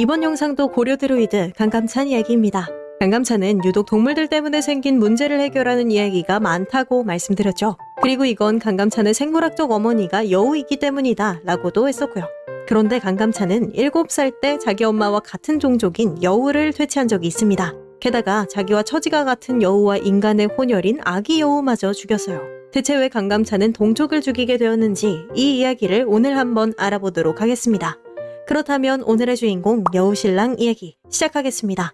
이번 영상도 고려 드루이드 강감찬 이야기입니다. 강감찬은 유독 동물들 때문에 생긴 문제를 해결하는 이야기가 많다고 말씀드렸죠. 그리고 이건 강감찬의 생물학적 어머니가 여우이기 때문이다 라고도 했었고요. 그런데 강감찬은 7살 때 자기 엄마와 같은 종족인 여우를 퇴치한 적이 있습니다. 게다가 자기와 처지가 같은 여우와 인간의 혼혈인 아기 여우마저 죽였어요. 대체 왜 강감찬은 동족을 죽이게 되었는지 이 이야기를 오늘 한번 알아보도록 하겠습니다. 그렇다면 오늘의 주인공 여우신랑 이야기 시작하겠습니다.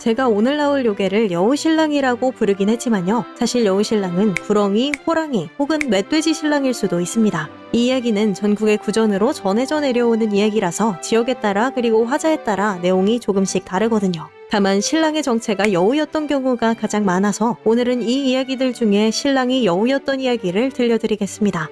제가 오늘 나올 요괴를 여우신랑이라고 부르긴 했지만요. 사실 여우신랑은 구렁이, 호랑이 혹은 멧돼지 신랑일 수도 있습니다. 이 이야기는 전국의 구전으로 전해져 내려오는 이야기라서 지역에 따라 그리고 화자에 따라 내용이 조금씩 다르거든요. 다만 신랑의 정체가 여우였던 경우가 가장 많아서 오늘은 이 이야기들 중에 신랑이 여우였던 이야기를 들려드리겠습니다.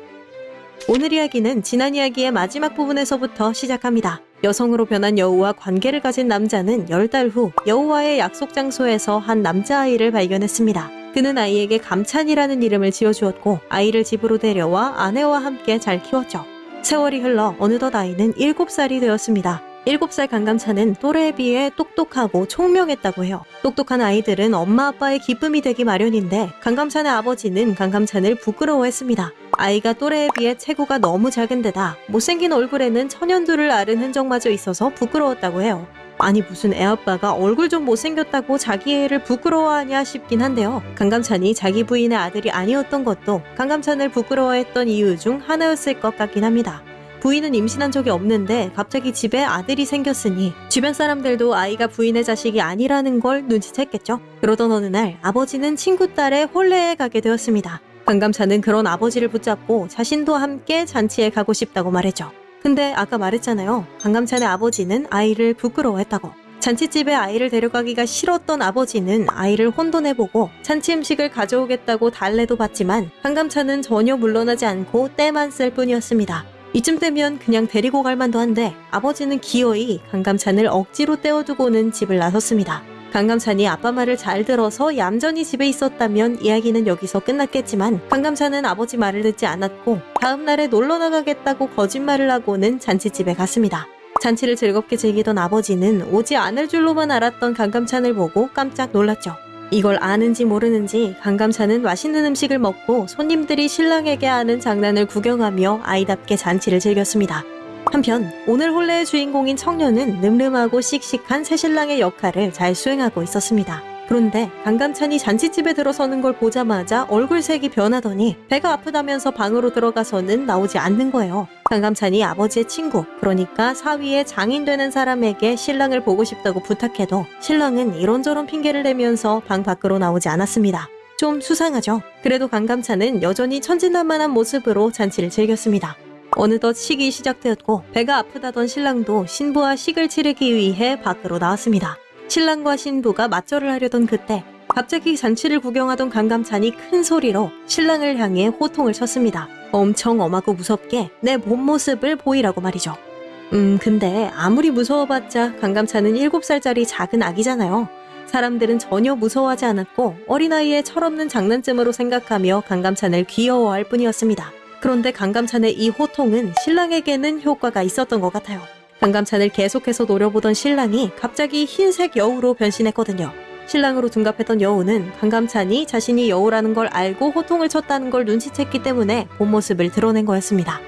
오늘 이야기는 지난 이야기의 마지막 부분에서부터 시작합니다. 여성으로 변한 여우와 관계를 가진 남자는 10달 후 여우와의 약속 장소에서 한 남자아이를 발견했습니다. 그는 아이에게 감찬이라는 이름을 지어주었고 아이를 집으로 데려와 아내와 함께 잘 키웠죠. 세월이 흘러 어느덧 아이는 7살이 되었습니다. 7살 강감찬은 또래에 비해 똑똑하고 총명했다고 해요. 똑똑한 아이들은 엄마 아빠의 기쁨이 되기 마련인데 강감찬의 아버지는 강감찬을 부끄러워했습니다. 아이가 또래에 비해 체구가 너무 작은 데다 못생긴 얼굴에는 천연두를 앓은 흔적마저 있어서 부끄러웠다고 해요. 아니 무슨 애아빠가 얼굴 좀 못생겼다고 자기 애를 부끄러워하냐 싶긴 한데요. 강감찬이 자기 부인의 아들이 아니었던 것도 강감찬을 부끄러워했던 이유 중 하나였을 것 같긴 합니다. 부인은 임신한 적이 없는데 갑자기 집에 아들이 생겼으니 주변 사람들도 아이가 부인의 자식이 아니라는 걸 눈치챘겠죠. 그러던 어느 날 아버지는 친구 딸의 혼례에 가게 되었습니다. 강감찬은 그런 아버지를 붙잡고 자신도 함께 잔치에 가고 싶다고 말했죠. 근데 아까 말했잖아요. 강감찬의 아버지는 아이를 부끄러워했다고. 잔치집에 아이를 데려가기가 싫었던 아버지는 아이를 혼돈해보고 잔치 음식을 가져오겠다고 달래도 받지만 강감찬은 전혀 물러나지 않고 때만 쓸 뿐이었습니다. 이쯤 되면 그냥 데리고 갈 만도 한데 아버지는 기어이 강감찬을 억지로 떼어두고는 집을 나섰습니다. 강감찬이 아빠 말을 잘 들어서 얌전히 집에 있었다면 이야기는 여기서 끝났겠지만 강감찬은 아버지 말을 듣지 않았고 다음날에 놀러 나가겠다고 거짓말을 하고는 잔치집에 갔습니다. 잔치를 즐겁게 즐기던 아버지는 오지 않을 줄로만 알았던 강감찬을 보고 깜짝 놀랐죠. 이걸 아는지 모르는지 강감찬은 맛있는 음식을 먹고 손님들이 신랑에게 하는 장난을 구경하며 아이답게 잔치를 즐겼습니다. 한편 오늘 혼례의 주인공인 청년은 늠름하고 씩씩한 새신랑의 역할을 잘 수행하고 있었습니다. 그런데 강감찬이 잔치집에 들어서는 걸 보자마자 얼굴색이 변하더니 배가 아프다면서 방으로 들어가서는 나오지 않는 거예요. 강감찬이 아버지의 친구, 그러니까 사위의 장인 되는 사람에게 신랑을 보고 싶다고 부탁해도 신랑은 이런저런 핑계를 대면서 방 밖으로 나오지 않았습니다. 좀 수상하죠? 그래도 강감찬은 여전히 천진난만한 모습으로 잔치를 즐겼습니다. 어느덧 식이 시작되었고 배가 아프다던 신랑도 신부와 식을 치르기 위해 밖으로 나왔습니다. 신랑과 신부가 맞절을 하려던 그때 갑자기 잔치를 구경하던 강감찬이 큰 소리로 신랑을 향해 호통을 쳤습니다. 엄청 엄하고 무섭게 내 본 모습을 보이라고 말이죠. 음, 근데 아무리 무서워봤자 강감찬은 7살짜리 작은 아기잖아요. 사람들은 전혀 무서워하지 않았고 어린아이의 철없는 장난쯤으로 생각하며 강감찬을 귀여워할 뿐이었습니다. 그런데 강감찬의 이 호통은 신랑에게는 효과가 있었던 것 같아요. 강감찬을 계속해서 노려보던 신랑이 갑자기 흰색 여우로 변신했거든요. 신랑으로 둔갑했던 여우는 강감찬이 자신이 여우라는 걸 알고 호통을 쳤다는 걸 눈치챘기 때문에 본 모습을 드러낸 거였습니다.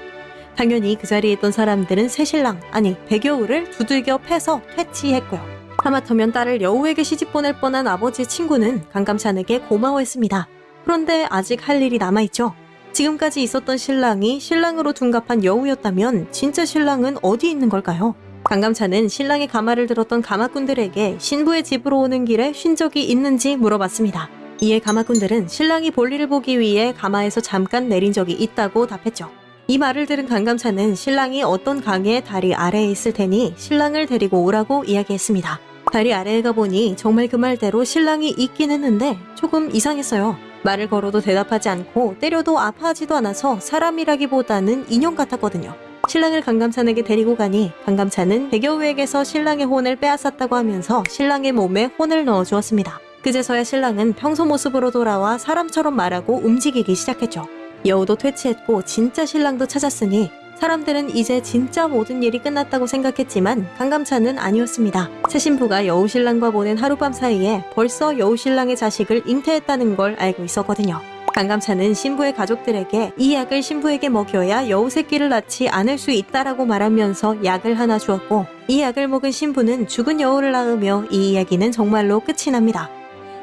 당연히 그 자리에 있던 사람들은 새신랑, 아니 백여우를 두들겨 패서 퇴치했고요. 하마터면 딸을 여우에게 시집 보낼 뻔한 아버지의 친구는 강감찬에게 고마워했습니다. 그런데 아직 할 일이 남아있죠. 지금까지 있었던 신랑이 신랑으로 둔갑한 여우였다면 진짜 신랑은 어디 있는 걸까요? 강감찬은 신랑의 가마를 들었던 가마꾼들에게 신부의 집으로 오는 길에 쉰 적이 있는지 물어봤습니다. 이에 가마꾼들은 신랑이 볼일을 보기 위해 가마에서 잠깐 내린 적이 있다고 답했죠. 이 말을 들은 강감찬은 신랑이 어떤 강의 다리 아래에 있을 테니 신랑을 데리고 오라고 이야기했습니다. 다리 아래에 가보니 정말 그 말대로 신랑이 있긴 했는데 조금 이상했어요. 말을 걸어도 대답하지 않고 때려도 아파하지도 않아서 사람이라기보다는 인형 같았거든요. 신랑을 강감찬에게 데리고 가니 강감찬은 백여우에게서 신랑의 혼을 빼앗았다고 하면서 신랑의 몸에 혼을 넣어주었습니다. 그제서야 신랑은 평소 모습으로 돌아와 사람처럼 말하고 움직이기 시작했죠. 여우도 퇴치했고 진짜 신랑도 찾았으니 사람들은 이제 진짜 모든 일이 끝났다고 생각했지만 강감찬은 아니었습니다. 새 신부가 여우신랑과 보낸 하룻밤 사이에 벌써 여우신랑의 자식을 잉태했다는 걸 알고 있었거든요. 강감찬은 신부의 가족들에게 이 약을 신부에게 먹여야 여우 새끼를 낳지 않을 수 있다라고 말하면서 약을 하나 주었고 이 약을 먹은 신부는 죽은 여우를 낳으며 이 이야기는 정말로 끝이 납니다.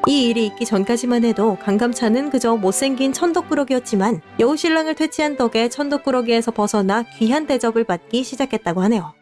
이 일이 있기 전까지만 해도 강감찬은 그저 못생긴 천덕꾸러기였지만 여우신랑을 퇴치한 덕에 천덕꾸러기에서 벗어나 귀한 대접을 받기 시작했다고 하네요.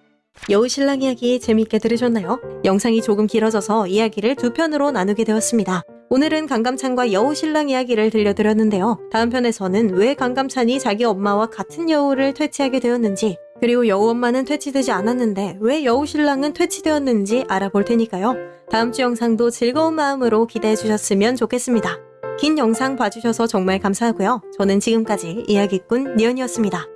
여우신랑 이야기 재미있게 들으셨나요? 영상이 조금 길어져서 이야기를 두 편으로 나누게 되었습니다. 오늘은 강감찬과 여우신랑 이야기를 들려드렸는데요. 다음 편에서는 왜 강감찬이 자기 엄마와 같은 여우를 퇴치하게 되었는지 그리고 여우 엄마는 퇴치되지 않았는데 왜 여우 신랑은 퇴치되었는지 알아볼 테니까요. 다음 주 영상도 즐거운 마음으로 기대해 주셨으면 좋겠습니다. 긴 영상 봐주셔서 정말 감사하고요. 저는 지금까지 이야기꾼 니언이었습니다.